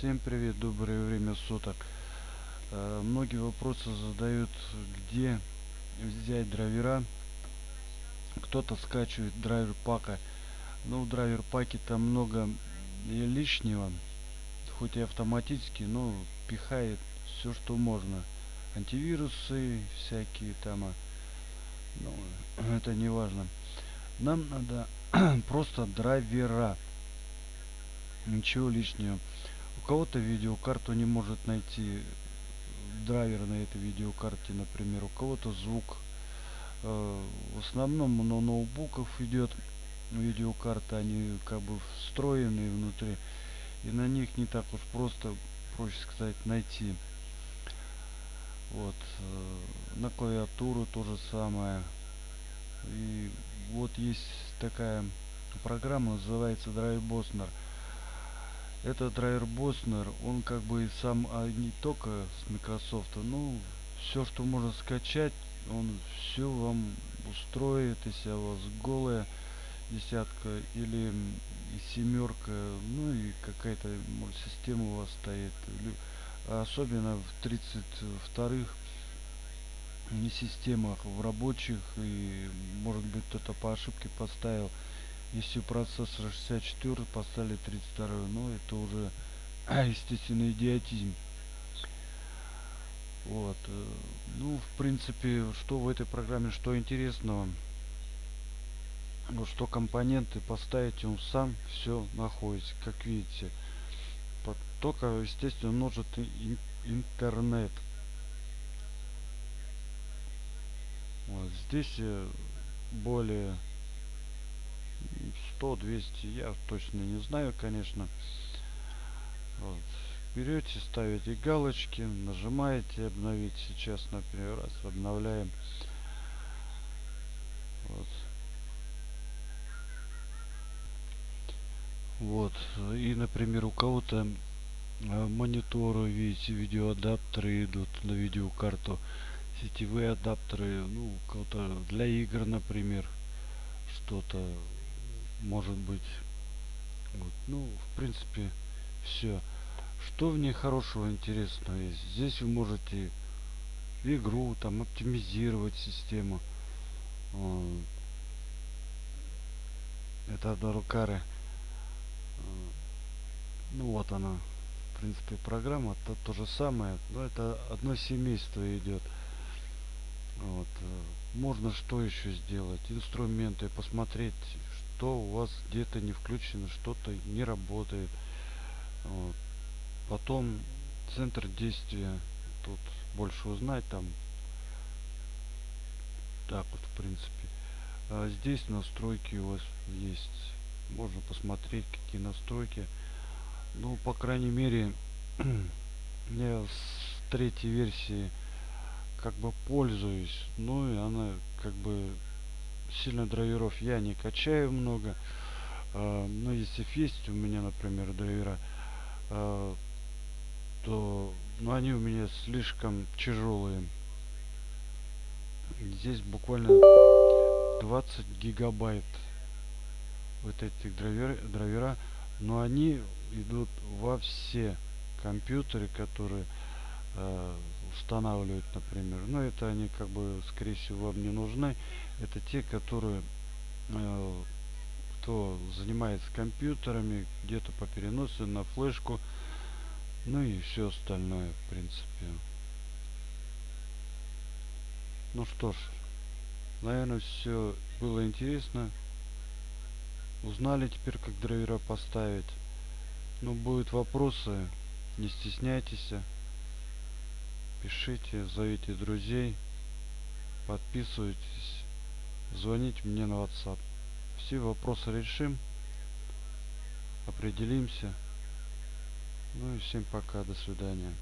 Всем привет, доброе время суток. Э, многие вопросы задают, где взять драйвера. Кто-то скачивает драйвер пака. Ну, в драйвер паке там много лишнего. Хоть и автоматически, но пихает все, что можно. Антивирусы всякие там. а, Ну, это не важно. Нам надо просто драйвера. Ничего лишнего. У кого-то видеокарту не может найти драйвер на этой видеокарте, например. У кого-то звук. Э, в основном на ноутбуков идет видеокарта. Они как бы встроенные внутри. И на них не так уж просто, проще сказать, найти. Вот. Э, на клавиатуру то же самое. И вот есть такая программа, называется Drive Bosner. Этот драйвер Боснер, он как бы сам, а не только с Microsoft, ну, все, что можно скачать, он все вам устроит, если у вас голая десятка или семерка, ну и какая-то система у вас стоит. Особенно в 32-х не системах, в рабочих и может быть кто-то по ошибке поставил если процессор 64 поставили 32 ну это уже естественно идиотизм. Вот э, ну в принципе что в этой программе что интересного? Ну что компоненты поставить он сам все находится как видите. Только естественно нужен интернет. Вот здесь э, более 100 200 я точно не знаю конечно. Вот. берете ставите галочки нажимаете обновить сейчас например раз обновляем. Вот. Вот. И например у кого-то а, мониторы видите видеоадаптеры идут на видеокарту. Сетевые адаптеры ну кого-то для игр например что-то может быть вот. ну в принципе все что в ней хорошего интересного есть? Здесь вы можете игру там оптимизировать систему. Это Дарукары ну вот она в принципе программа. То, то же самое но это одно семейство идет вот. Э, можно что еще сделать? Инструменты посмотреть что у вас где-то не включено, что-то не работает. Вот. Потом центр действия. Тут больше узнать там. Так вот, в принципе. А здесь настройки у вас есть. Можно посмотреть, какие настройки. Ну, по крайней мере, я с третьей версии как бы пользуюсь. Ну и она как бы сильно драйверов я не качаю много. Uh, но если есть у меня, например, драйвера, uh, то ну, они у меня слишком тяжелые. Здесь буквально 20 гигабайт вот этих драйвер, драйвера, но они идут во все компьютеры, которые э, устанавливают, например. Но это они как бы, скорее всего, вам не нужны. Это те, которые, э, кто занимается компьютерами, где-то по переносу на флешку, ну и все остальное, в принципе. Ну что ж, наверное, все было интересно. Узнали теперь, как драйвера поставить. Ну, будут вопросы, не стесняйтесь пишите, зовите друзей, подписывайтесь, звоните мне на WhatsApp. Все вопросы решим, определимся. Ну и всем пока, до свидания.